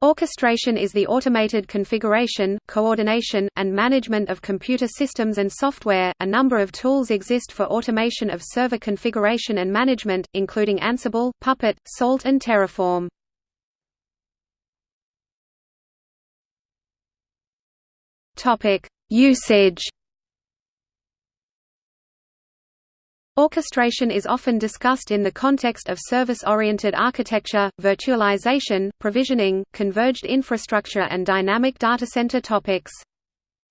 Orchestration is the automated configuration, coordination, and management of computer systems and software. A number of tools exist for automation of server configuration and management, including Ansible, Puppet, Salt, and Terraform. Topic: Usage Orchestration is often discussed in the context of service-oriented architecture, virtualization, provisioning, converged infrastructure and dynamic data center topics.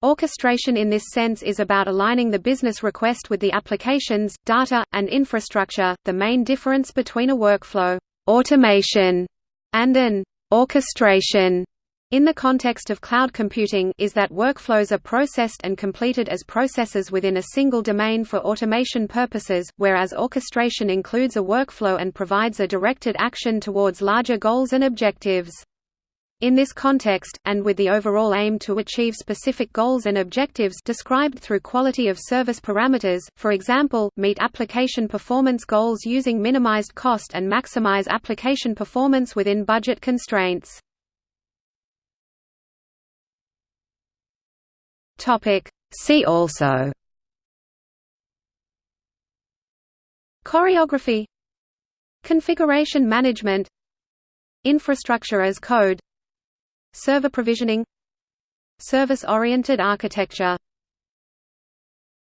Orchestration in this sense is about aligning the business request with the applications, data, and infrastructure. The main difference between a workflow automation and an orchestration in the context of cloud computing is that workflows are processed and completed as processes within a single domain for automation purposes, whereas orchestration includes a workflow and provides a directed action towards larger goals and objectives. In this context, and with the overall aim to achieve specific goals and objectives described through quality of service parameters, for example, meet application performance goals using minimized cost and maximize application performance within budget constraints. Topic. See also. Choreography. Configuration management. Infrastructure as code. Server provisioning. Service-oriented architecture